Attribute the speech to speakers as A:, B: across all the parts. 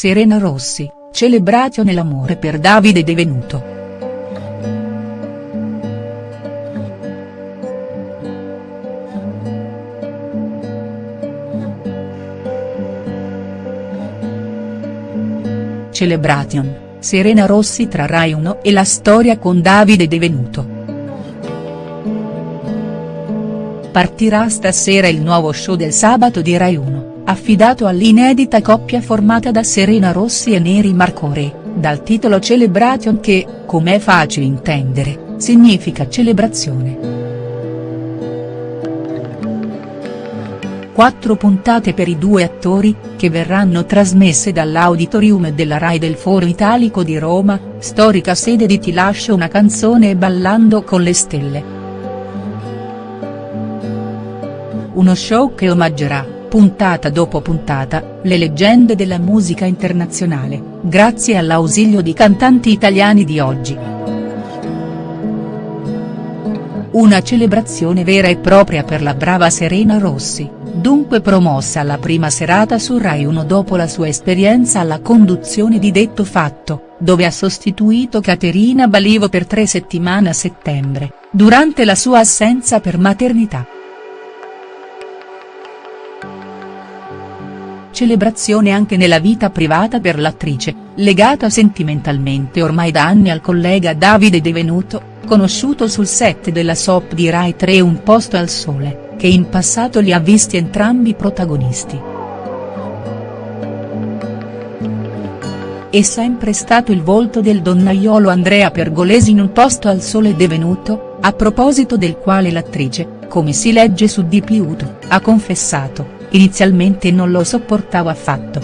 A: Serena Rossi, celebration nell'amore per Davide De Venuto. Celebration, Serena Rossi tra Rai 1 e la storia con Davide De Venuto. Partirà stasera il nuovo show del sabato di Rai 1, affidato all'inedita coppia formata da Serena Rossi e Neri Marcore, dal titolo Celebration che, come è facile intendere, significa celebrazione. Quattro puntate per i due attori, che verranno trasmesse dall'auditorium della Rai del Foro Italico di Roma, storica sede di Ti lascio una canzone e Ballando con le stelle. uno show che omaggerà, puntata dopo puntata, le leggende della musica internazionale, grazie all'ausilio di cantanti italiani di oggi. Una celebrazione vera e propria per la brava Serena Rossi, dunque promossa alla prima serata su Rai 1 dopo la sua esperienza alla conduzione di Detto Fatto, dove ha sostituito Caterina Balivo per tre settimane a settembre, durante la sua assenza per maternità. Celebrazione anche nella vita privata per l'attrice, legata sentimentalmente ormai da anni al collega Davide De Venuto, conosciuto sul set della soap di Rai 3 Un posto al sole, che in passato li ha visti entrambi protagonisti. È sempre stato il volto del donnaiolo Andrea Pergolesi in Un posto al sole De Venuto, a proposito del quale l'attrice, come si legge su Di Piuto, ha confessato inizialmente non lo sopportavo affatto.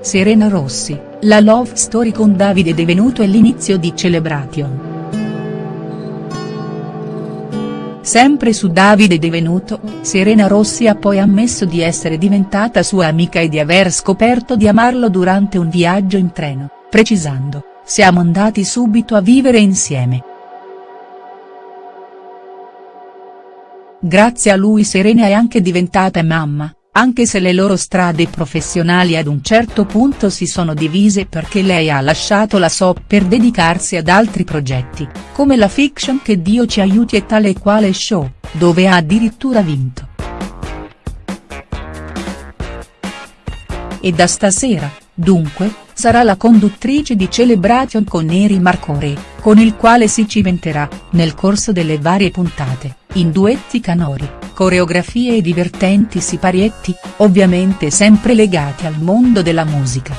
A: Serena Rossi, la love story con Davide Devenuto e l'inizio di Celebration. Sempre su Davide Devenuto, Serena Rossi ha poi ammesso di essere diventata sua amica e di aver scoperto di amarlo durante un viaggio in treno, precisando, siamo andati subito a vivere insieme. Grazie a lui Serena è anche diventata mamma, anche se le loro strade professionali ad un certo punto si sono divise perché lei ha lasciato la SOP per dedicarsi ad altri progetti, come la fiction Che Dio ci aiuti e tale e quale show, dove ha addirittura vinto. E da stasera, dunque, sarà la conduttrice di Celebration con Neri Marcore, con il quale si cimenterà, nel corso delle varie puntate, in duetti canori, coreografie e divertenti siparietti, ovviamente sempre legati al mondo della musica.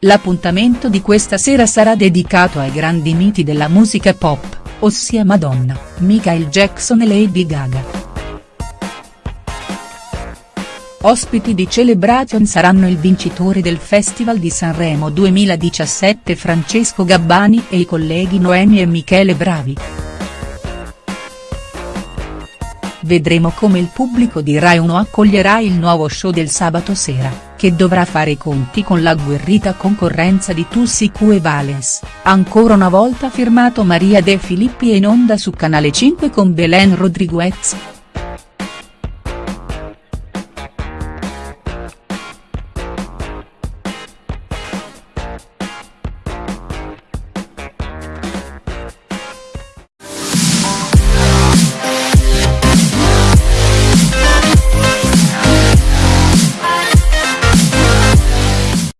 A: L'appuntamento di questa sera sarà dedicato ai grandi miti della musica pop, ossia Madonna, Michael Jackson e Lady Gaga. Ospiti di Celebration saranno il vincitore del Festival di Sanremo 2017 Francesco Gabbani e i colleghi Noemi e Michele Bravi. Vedremo come il pubblico di Rai 1 accoglierà il nuovo show del sabato sera, che dovrà fare i conti con l'agguerrita concorrenza di Tussicu e Valens, ancora una volta firmato Maria De Filippi e in onda su Canale 5 con Belen Rodriguez.